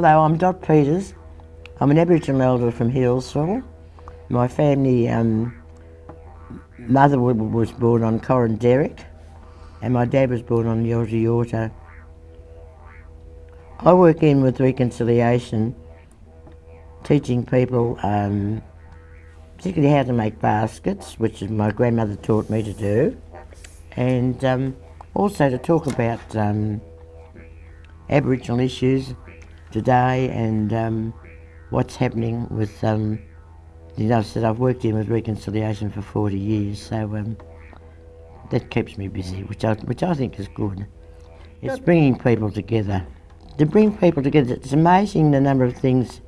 Hello, I'm Dot Peters. I'm an Aboriginal elder from Healesville. My family um, mother was born on Coranderrk and my dad was born on Yorta Yorta. I work in with reconciliation, teaching people um, particularly how to make baskets, which is my grandmother taught me to do, and um, also to talk about um, Aboriginal issues today and um, what's happening with, um, you know, I said I've worked in with reconciliation for 40 years, so um, that keeps me busy, which I, which I think is good. It's bringing people together. To bring people together, it's amazing the number of things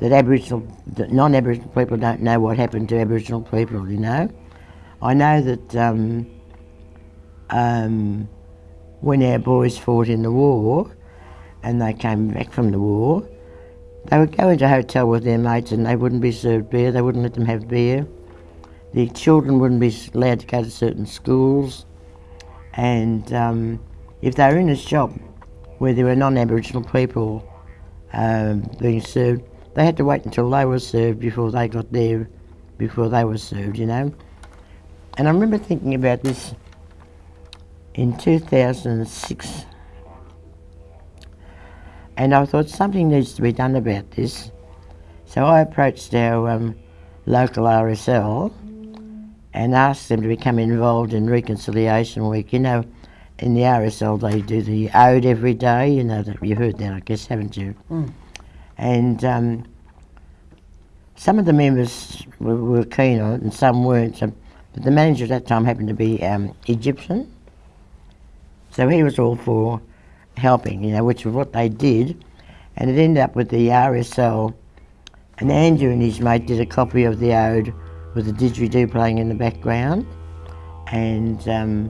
that Aboriginal, that non-Aboriginal people don't know what happened to Aboriginal people, you know. I know that um, um, when our boys fought in the war and they came back from the war, they would go into a hotel with their mates and they wouldn't be served beer, they wouldn't let them have beer. The children wouldn't be allowed to go to certain schools. And um, if they were in a shop where there were non-Aboriginal people um, being served, they had to wait until they were served before they got there, before they were served, you know. And I remember thinking about this in 2006. And I thought something needs to be done about this. So I approached our um, local RSL and asked them to become involved in Reconciliation Week. You know, in the RSL they do the ode every day, you know, that you've heard that I guess, haven't you? Mm. And um, some of the members were, were, keen on it and some weren't. So, but the manager at that time happened to be um, Egyptian. So he was all for helping, you know, which was what they did. And it ended up with the RSL. And Andrew and his mate did a copy of the ode with the didgeridoo playing in the background. And um,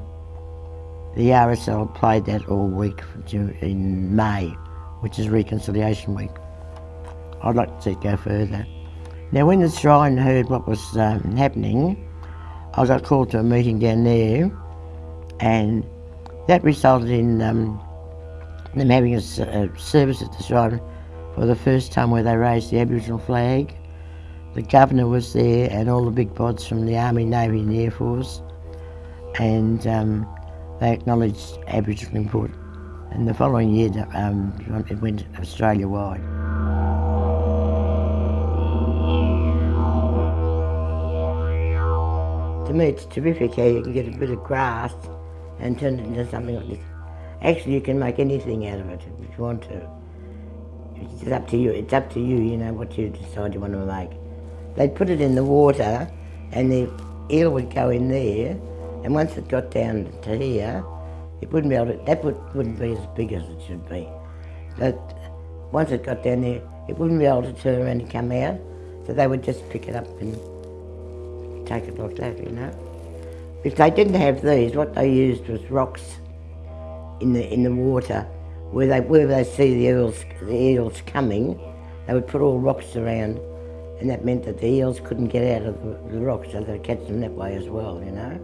the RSL played that all week in May, which is Reconciliation Week. I'd like to see it go further. Now, when the shrine heard what was um, happening, I got called to a meeting down there, and that resulted in um, them having a, a, service at the shrine for the first time where they raised the Aboriginal flag. The governor was there, and all the big pods from the Army, Navy, and Air Force, and um, they acknowledged Aboriginal import. And the following year, um, it went Australia wide. To me, it's terrific how you can get a bit of grass and turn it into something like this. Actually, you can make anything out of it if you want to. It's up to you. It's up to you, you know, what you decide you want to make. They'd put it in the water and the eel would go in there and once it got down to here, it wouldn't be able to, that would, wouldn't be as big as it should be. But once it got down there, it wouldn't be able to turn around and come out. So they would just pick it up and take it like that, you know. If they didn't have these, what they used was rocks in the in the water where they where they see the eels the eels coming, they would put all rocks around, and that meant that the eels couldn't get out of the, the rocks, so they'd catch them that way as well, you know.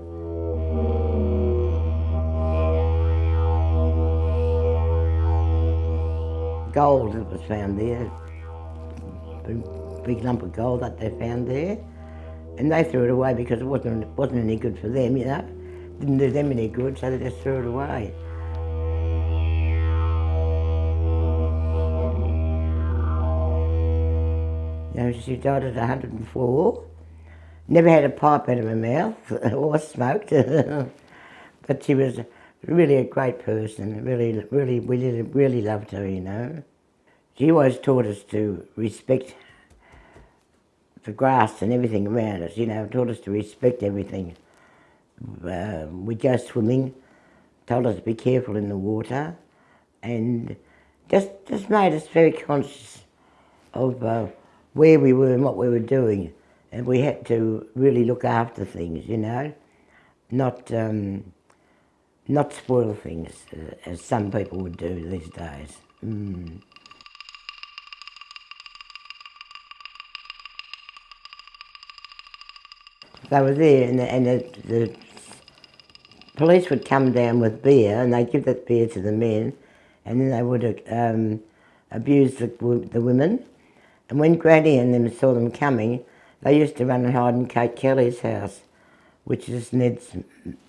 Gold that was found there, a big lump of gold that they found there. And they threw it away because it wasn't, wasn't any good for them, you know. Didn't do them any good, so they just threw it away. You know, she died at 104. Never had a pipe out of her mouth or smoked. but she was really a great person. Really, really, really, really loved her, you know. She always taught us to respect the grass and everything around us, you know, taught us to respect everything. Uh, we go swimming, told us to be careful in the water, and just just made us very conscious of uh, where we were and what we were doing, and we had to really look after things, you know, not um, not spoil things uh, as some people would do these days. Mm. they were there and, the, and the, the police would come down with beer and they'd give that beer to the men and then they would um, abused the, the women. And when Granny and them saw them coming, they used to run and hide in Kate Kelly's house, which is Ned's,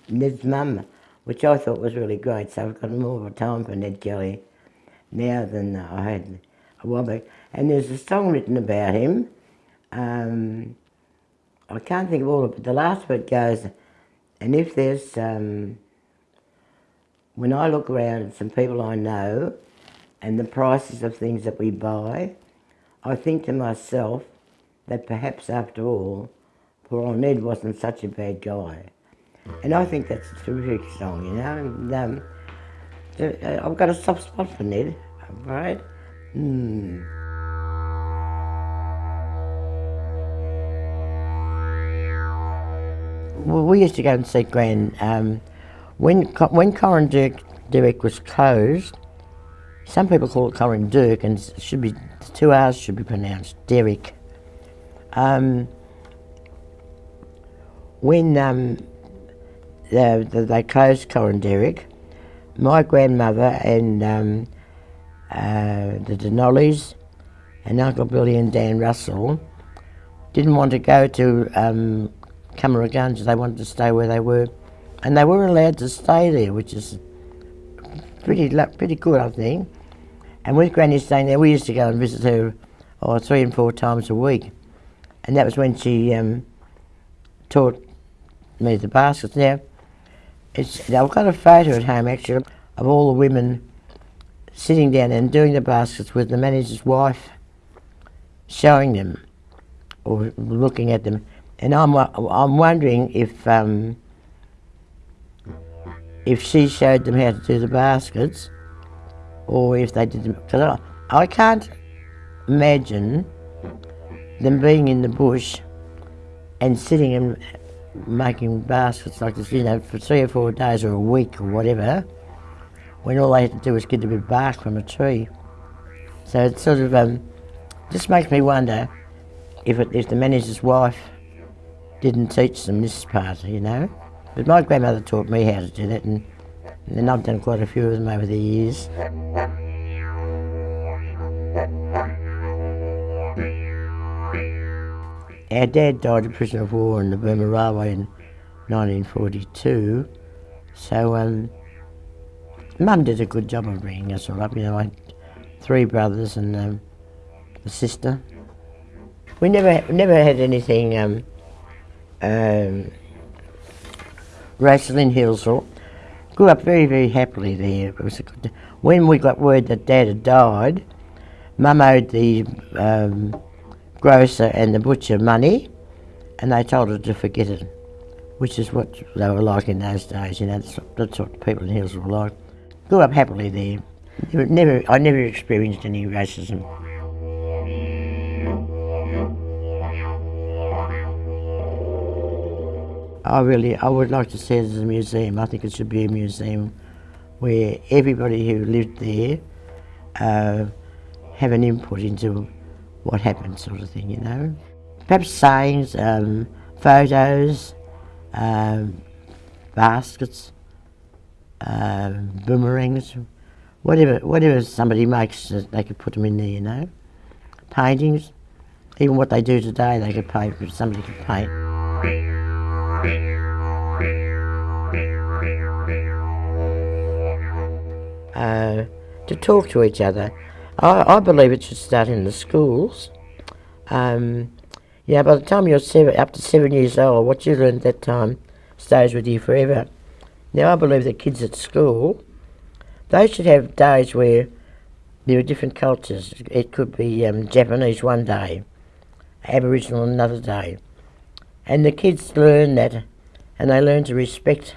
Ned's mum, which I thought was really great. So I've got more time for Ned Kelly now than I had a while back. And there's a song written about him. Um, I can't think of all of it, but the last bit goes, and if there's, um, when I look around at some people I know and the prices of things that we buy, I think to myself that perhaps after all, poor old Ned wasn't such a bad guy. And I think that's a terrific song, you know. And, um, uh, I've got a soft spot for Ned, right? Mm. Well, we used to go and see Gran. Um, when when Corin Derrick was closed, some people call it Corin Dirk, and it should be two R's should be pronounced Derrick. Um, when um, the, the, they closed Coranderrk, my grandmother and um, uh, the Denollies and Uncle Billy and Dan Russell didn't want to go to um, Cummeragunja, they wanted to stay where they were. And they were allowed to stay there, which is pretty pretty good, I think. And with Granny staying there, we used to go and visit her oh, three and four times a week. And that was when she um, taught me the baskets. Now, it's, I've got a photo at home actually of all the women sitting down and doing the baskets with the manager's wife showing them or looking at them. And I'm, I'm wondering if, um, if she showed them how to do the baskets or if they did them. Because I, I can't imagine them being in the bush and sitting and making baskets like this, you know, for three or four days or a week or whatever, when all they had to do was get a bit of bark from a tree. So it sort of um, just makes me wonder if, it, if the manager's wife didn't teach them this part, you know. But my grandmother taught me how to do that, and, and I've done quite a few of them over the years. Our dad died a prisoner of war in the Burma Railway in 1942, so um, Mum did a good job of bringing us all up. You know, I had three brothers and um, a sister. We never never had anything um, um, racial in Healesville. Grew up very, very happily there. Good, when we got word that Dad had died, Mum owed the um, grocer and the butcher money, and they told her to forget it, which is what they were like in those days. You know, that's, that's what people in Hills were like. Grew up happily there. Never, I never experienced any racism. I really, I would like to see it as a museum. I think it should be a museum where everybody who lived there uh, have an input into what happened, sort of thing, you know. Perhaps sayings, um, photos, um, baskets, um, boomerangs, whatever, whatever somebody makes, they could put them in there, you know. Paintings, even what they do today, they could paint, somebody could paint. Uh, to talk to each other. I, I, believe it should start in the schools. Um, yeah, by the time you're seven, up to seven years old, what you learn at that time stays with you forever. Now, I believe that kids at school, they should have days where there are different cultures. It could be um, Japanese one day, Aboriginal another day. And the kids learn that and they learn to respect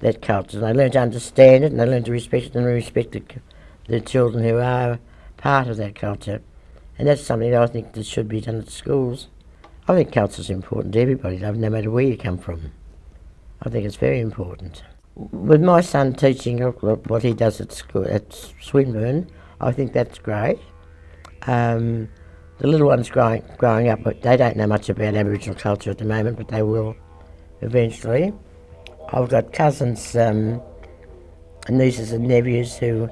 that culture. They learn to understand it and they learn to respect it and respect the, the children who are part of that culture. And that's something that I think that should be done at schools. I think culture is important to everybody, no matter where you come from. I think it's very important. With my son teaching what he does at school at Swinburne, I think that's great. Um, the little ones growing, growing up, they don't know much about Aboriginal culture at the moment, but they will eventually. I've got cousins, um, nieces and nephews who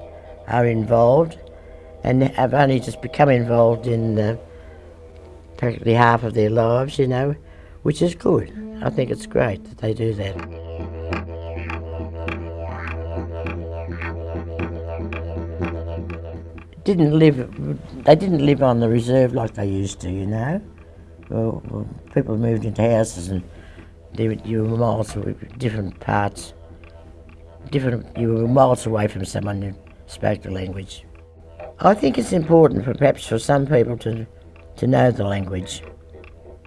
are involved, and have only just become involved in uh, practically half of their lives, you know, which is good. I think it's great that they do that. Didn't live, they didn't live on the reserve like they used to, you know. Well, people moved into houses and they, you were miles away, different parts, different. You were miles away from someone who spoke the language. I think it's important for perhaps for some people to to know the language.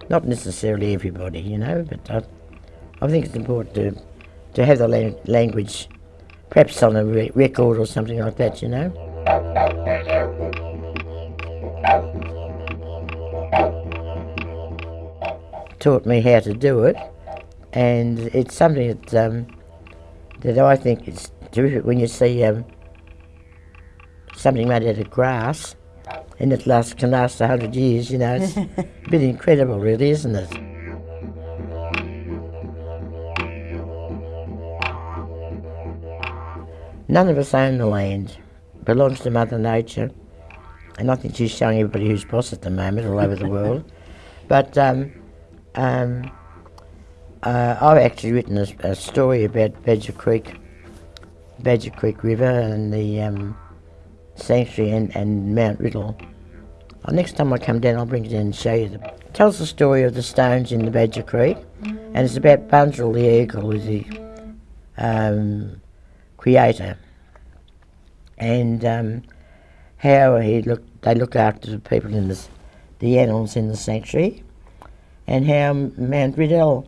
Not necessarily everybody, you know, but I, I think it's important to to have the la- language, perhaps on a re- record or something like that, you know. Taught me how to do it, and it's something that um, that I think is terrific when you see um, something made out of grass and it lasts, can last a hundred years, you know. It's a bit incredible, really, isn't it? None of us own the land. It belongs to Mother Nature. And I think she's showing everybody who's boss at the moment all over the world. But um, um, uh, I've actually written a, a, story about Badger Creek, Badger Creek River and the um, sanctuary and, and Mount Riddell. Well, next time I come down, I'll bring it in and show you. The, it tells the story of the stones in the Badger Creek, and it's about Bunjil the eagle, who's the um, creator, and um, how he look. They look after the people in this, the animals in the sanctuary, and how Mount Riddell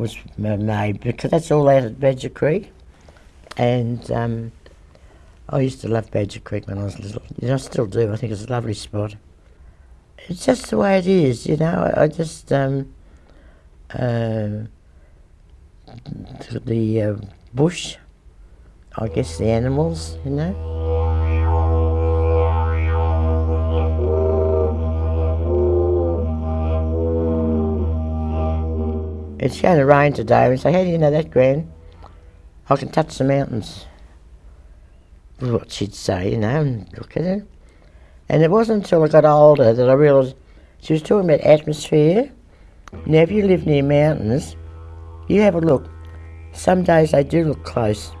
was made because that's all out at Badger Creek, and um, I used to love Badger Creek when I was little. You know, I still do. I think it's a lovely spot it's just the way it is, you know. I, just um, uh, the uh, bush, I guess the animals, you know. It's going to rain today. And say, how do you know that, Gran? I can touch the mountains. That's what she'd say, you know, and look at it. And it wasn't until I got older that I realised she was talking about atmosphere. Now, if you live near mountains, you have a look. Some days they do look close.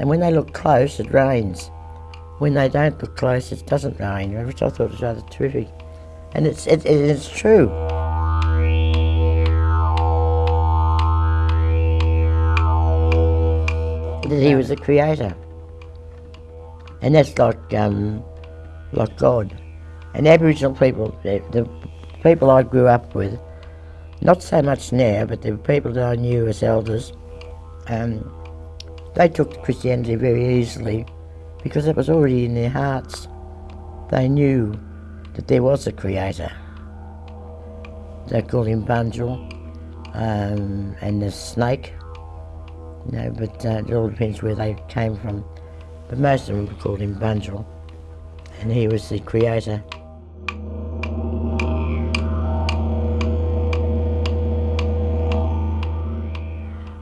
And when they look close, it rains. When they don't look close, it doesn't rain, which I thought was rather terrific. And it's, it, it, it's true. That he was the creator. And that's like um, like God. And Aboriginal people, the, the people I grew up with, not so much now, but the people that I knew as elders, um, they took Christianity very easily because it was already in their hearts. They knew that there was a creator. They called him Bunjil um, and the snake, know, but uh, it all depends where they came from. But most of them called him Bunjil and he was the creator.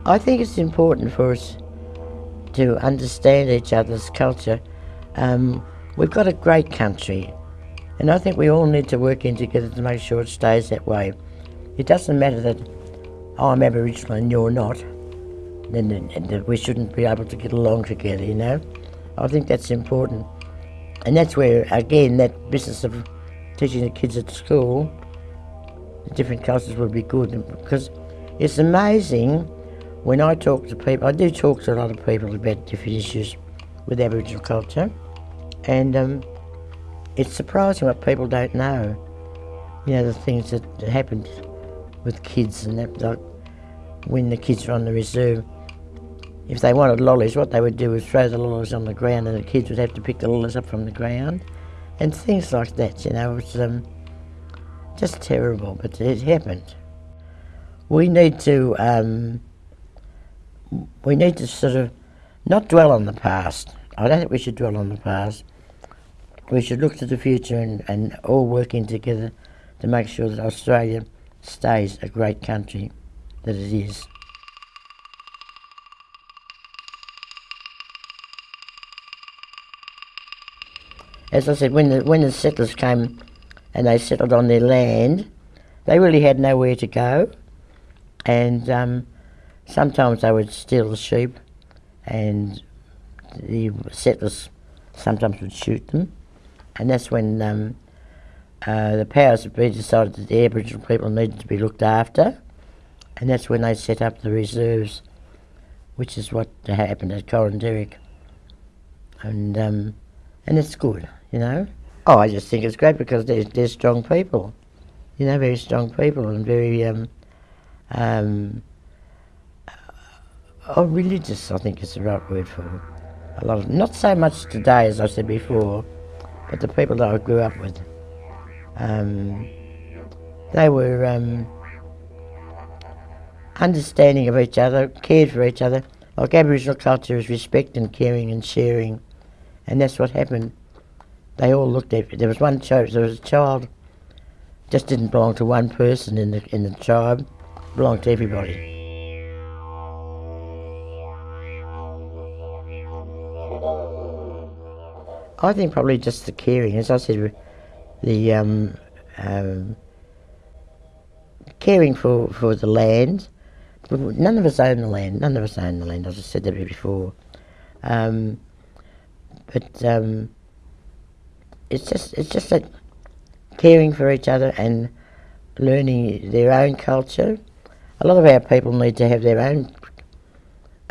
I think it's important for us to understand each other's culture. Um, we've got a great country, and I think we all need to work in together to make sure it stays that way. It doesn't matter that I'm Aboriginal and you're not, then that we shouldn't be able to get along together, you know? I think that's important. And that's where, again, that business of teaching the kids at school, the different cultures would be good because it's amazing when I talk to people. I do talk to a lot of people about different issues with Aboriginal culture, and um, it's surprising what people don't know. You know, the things that happened with kids and that, like when the kids are on the reserve if they wanted lollies, what they would do was throw the lollies on the ground and the kids would have to pick the lollies up from the ground and things like that, you know. It was um, just terrible, but it happened. We need to, um, we need to sort of not dwell on the past. I don't think we should dwell on the past. We should look to the future and, and all working together to make sure that Australia stays a great country that it is. As I said, when the, when the settlers came and they settled on their land, they really had nowhere to go. And um, sometimes they would steal the sheep and the settlers sometimes would shoot them. And that's when um, uh, the powers that be decided that the Aboriginal people needed to be looked after. And that's when they set up the reserves, which is what happened at Coranderrk. And, um, and it's good, you know. Oh, I just think it's great because they're, they're strong people, you know, very strong people and very um, um, oh, religious, I think is the right word for a lot of, not so much today as I said before, but the people that I grew up with. Um, they were um, understanding of each other, cared for each other. Like Aboriginal culture is respect and caring and sharing, and that's what happened. They all looked at. There was one child. There was a child, just didn't belong to one person in the in the tribe, belonged to everybody. I think probably just the caring, as I said, the um, um, caring for, for the land. None of us own the land. None of us own the land. I just said that before. Um, but um, it's just it's just that caring for each other and learning their own culture. A lot of our people need to have their own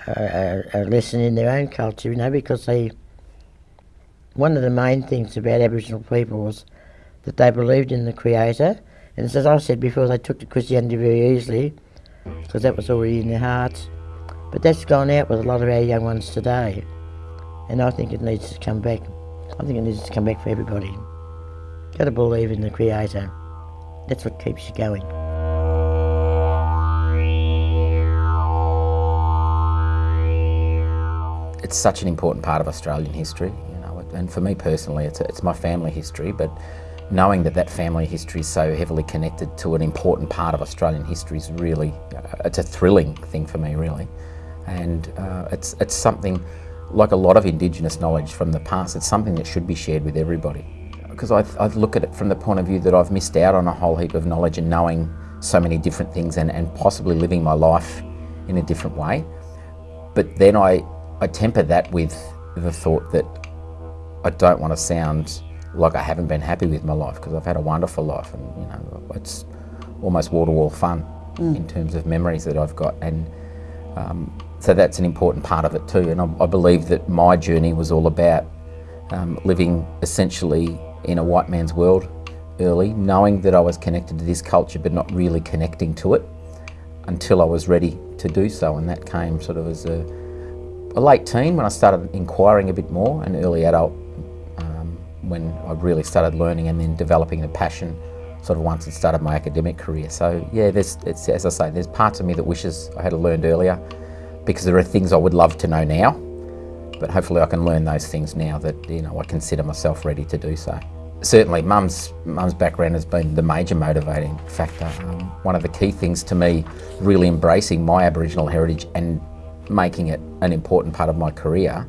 uh, a lesson in their own culture, you know, because they. One of the main things about Aboriginal people was that they believed in the Creator, and as I said before, they took to Christianity very easily because that was already in their hearts. But that's gone out with a lot of our young ones today, and I think it needs to come back. I think it needs to come back for everybody. Got to believe in the Creator. That's what keeps you going. It's such an important part of Australian history, you know, and for me personally, it's, it's my family history, but knowing that that family history is so heavily connected to an important part of Australian history is really, uh, it's a thrilling thing for me, really. And uh, it's, it's something, like a lot of Indigenous knowledge from the past, it's something that should be shared with everybody. Because I, I look at it from the point of view that I've missed out on a whole heap of knowledge and knowing so many different things and, and possibly living my life in a different way. But then I I temper that with the thought that I don't want to sound like I haven't been happy with my life because I've had a wonderful life and you know it's almost wall to wall fun mm. in terms of memories that I've got and um, so that's an important part of it too and I, I believe that my journey was all about um, living essentially in a white man's world early knowing that I was connected to this culture but not really connecting to it until I was ready to do so and that came sort of as a a late teen when I started inquiring a bit more, an early adult um, when I really started learning and then developing a passion sort of once it started my academic career. So yeah, there's, it's, as I say, there's parts of me that wishes I had learned earlier because there are things I would love to know now, but hopefully I can learn those things now that you know I consider myself ready to do so. Certainly, mum's mum's background has been the major motivating factor. Um, one of the key things to me, really embracing my Aboriginal heritage and making it an important part of my career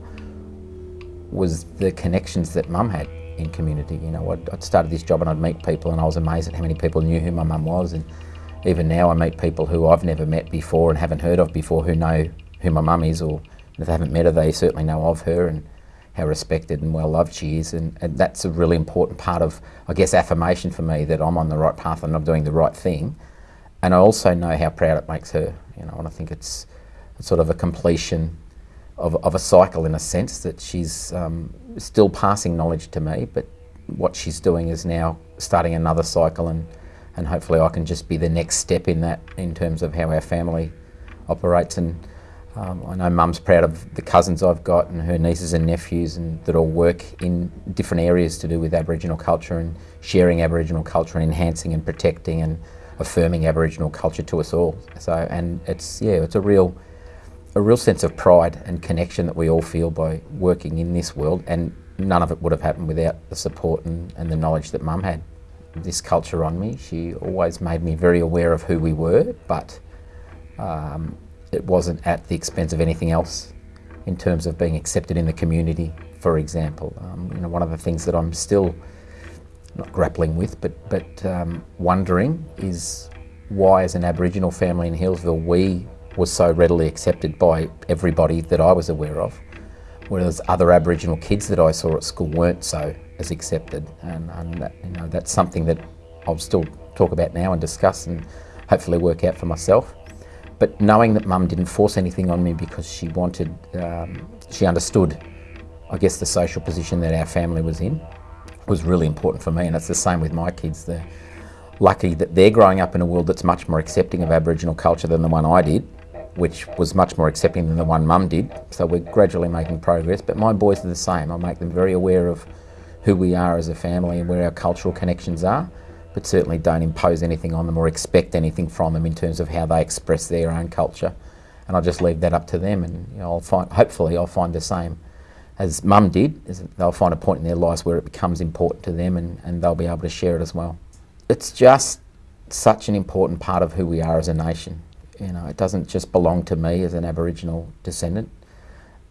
was the connections that mum had in community. You know, I'd, I'd, started this job and I'd meet people and I was amazed at how many people knew who my mum was. And even now I meet people who I've never met before and haven't heard of before who know who my mum is or if they haven't met her, they certainly know of her and how respected and well loved she is. And, and that's a really important part of, I guess, affirmation for me that I'm on the right path and I'm doing the right thing. And I also know how proud it makes her, you know, and I think it's, sort of a completion of, of a cycle in a sense that she's um, still passing knowledge to me, but what she's doing is now starting another cycle and, and hopefully I can just be the next step in that in terms of how our family operates and um, I know mum's proud of the cousins I've got and her nieces and nephews and that all work in different areas to do with Aboriginal culture and sharing Aboriginal culture and enhancing and protecting and affirming Aboriginal culture to us all. So and it's yeah, it's a real a real sense of pride and connection that we all feel by working in this world, and none of it would have happened without the support and, and the knowledge that Mum had. This culture on me, she always made me very aware of who we were, but um, it wasn't at the expense of anything else in terms of being accepted in the community, for example. Um, you know, one of the things that I'm still not grappling with, but but um, wondering is why, as an Aboriginal family in Healesville we were so readily accepted by everybody that I was aware of, whereas other Aboriginal kids that I saw at school weren't so as accepted. And, and that, you know, that's something that I'll still talk about now and discuss and hopefully work out for myself. But knowing that Mum didn't force anything on me because she wanted, um, she understood, I guess, the social position that our family was in was really important for me. And it's the same with my kids. They're lucky that they're growing up in a world that's much more accepting of Aboriginal culture than the one I did which was much more accepting than the one mum did. So we're gradually making progress. But my boys are the same. I make them very aware of who we are as a family and where our cultural connections are, but certainly don't impose anything on them or expect anything from them in terms of how they express their own culture. And I'll just leave that up to them, and you know, I'll find. Hopefully, I'll find the same as Mum did. They'll find a point in their lives where it becomes important to them, and, and they'll be able to share it as well. It's just such an important part of who we are as a nation. You know, it doesn't just belong to me as an Aboriginal descendant.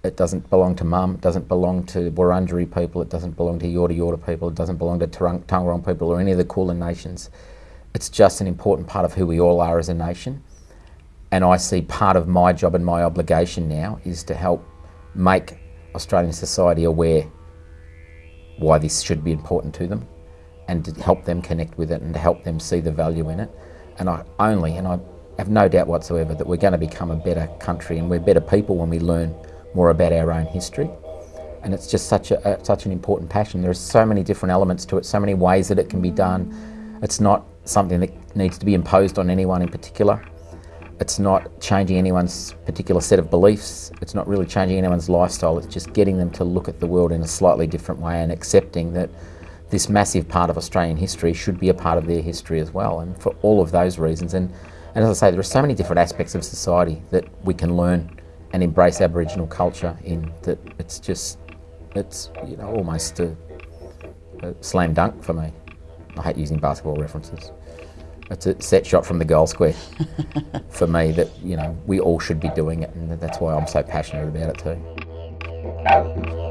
It doesn't belong to mum, it doesn't belong to Wurundjeri people, it doesn't belong to Yorta Yorta people, it doesn't belong to Taungurung people or any of the Kulin nations. It's just an important part of who we all are as a nation. And I see part of my job and my obligation now is to help make Australian society aware why this should be important to them and to help them connect with it and to help them see the value in it. And I only, and I have no doubt whatsoever that we're going to become a better country and we're better people when we learn more about our own history. And it's just such a, such an important passion. There are so many different elements to it, so many ways that it can be done. It's not something that needs to be imposed on anyone in particular. It's not changing anyone's particular set of beliefs. It's not really changing anyone's lifestyle. It's just getting them to look at the world in a slightly different way and accepting that this massive part of Australian history should be a part of their history as well. And for all of those reasons, and and as I say, there are so many different aspects of society that we can learn and embrace Aboriginal culture in that it's just, it's you know almost a, a slam dunk for me. I hate using basketball references. It's a set shot from the goal square for me that you know we all should be doing it, and that's why I'm so passionate about it too.